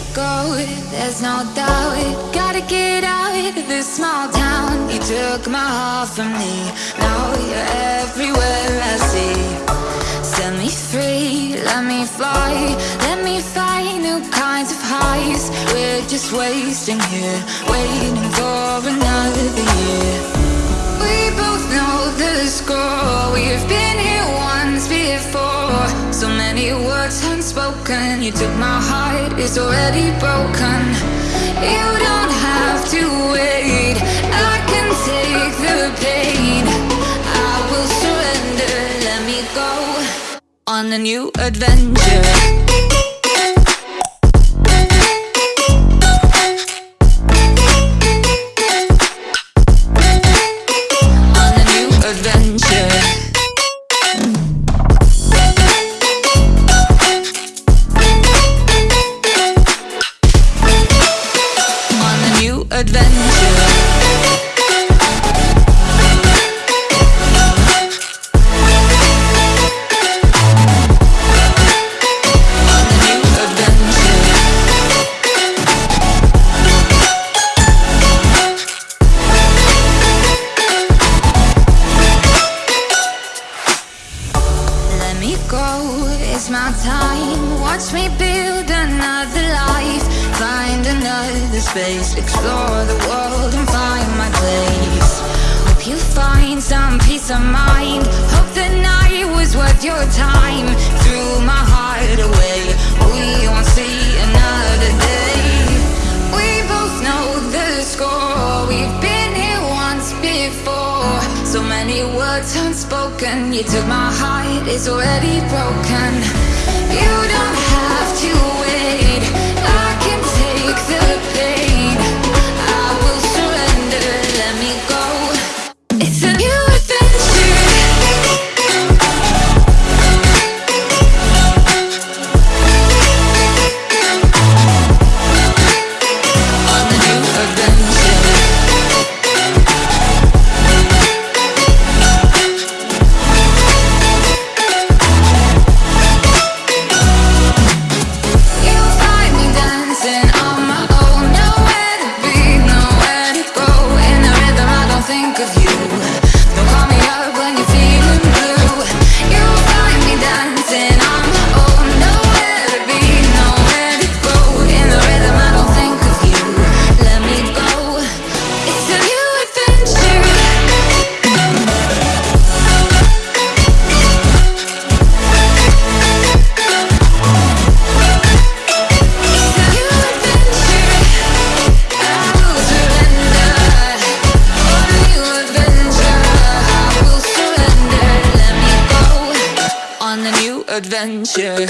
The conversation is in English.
me go, there's no doubt. Gotta get out of this small town. You took my heart from me. Now you're everywhere I see. Set me free, let me fly. Let me find new kinds of highs. We're just wasting here. Waiting for another year. We both know the score. We've been words unspoken You took my heart, it's already broken. You don't have to wait. I can take the pain. I will surrender, let me go On a new adventure me go, it's my time. Watch me build another life. Find another space. Explore the world and find my place. Hope you find some peace of mind. Hope the night was worth your time. Threw my heart away. We won't see another day. We both know the score. We've been here once before So many words unspoken. You took my heart, it's already broken. You adventure